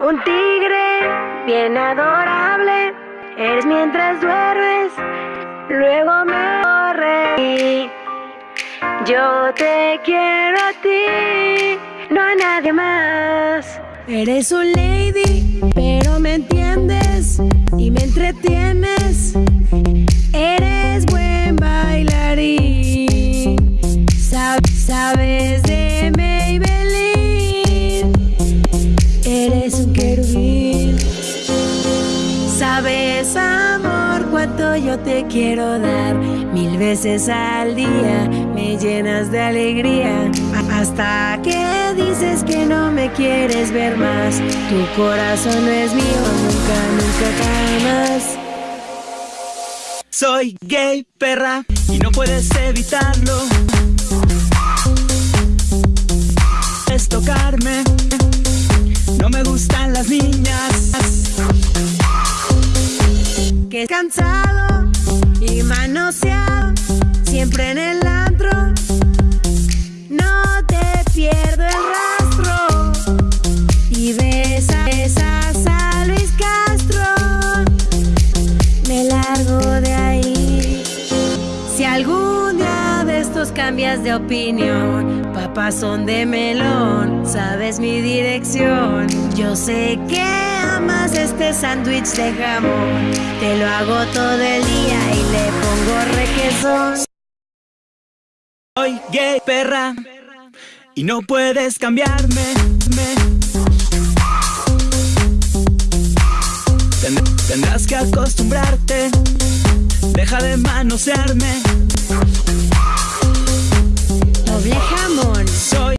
Un tigre bien adorable, eres mientras duermes, luego me corre. Yo te quiero a ti, no a nadie más. Eres un lady, pero me entiendes y me entretienes. Eres buen bailarín, Sab- sabes Sabes, amor, cuánto yo te quiero dar. Mil veces al día me llenas de alegría. Hasta que dices que no me quieres ver más. Tu corazón no es mío, nunca, nunca jamás. Soy gay, perra, y no puedes evitarlo. Es tocarme, no me gustan las niñas. Es cansado y manoseado, siempre en el antro. No te pierdo el rastro y besas, a Luis Castro. Me largo de ahí. Si algún día de estos cambias de opinión, papás son de melón, sabes mi dirección. Yo sé que este sándwich de jamón, te lo hago todo el día y le pongo requesón. Soy gay, perra, y no puedes cambiarme. me. Ten- tendrás que acostumbrarte, deja de manosearme.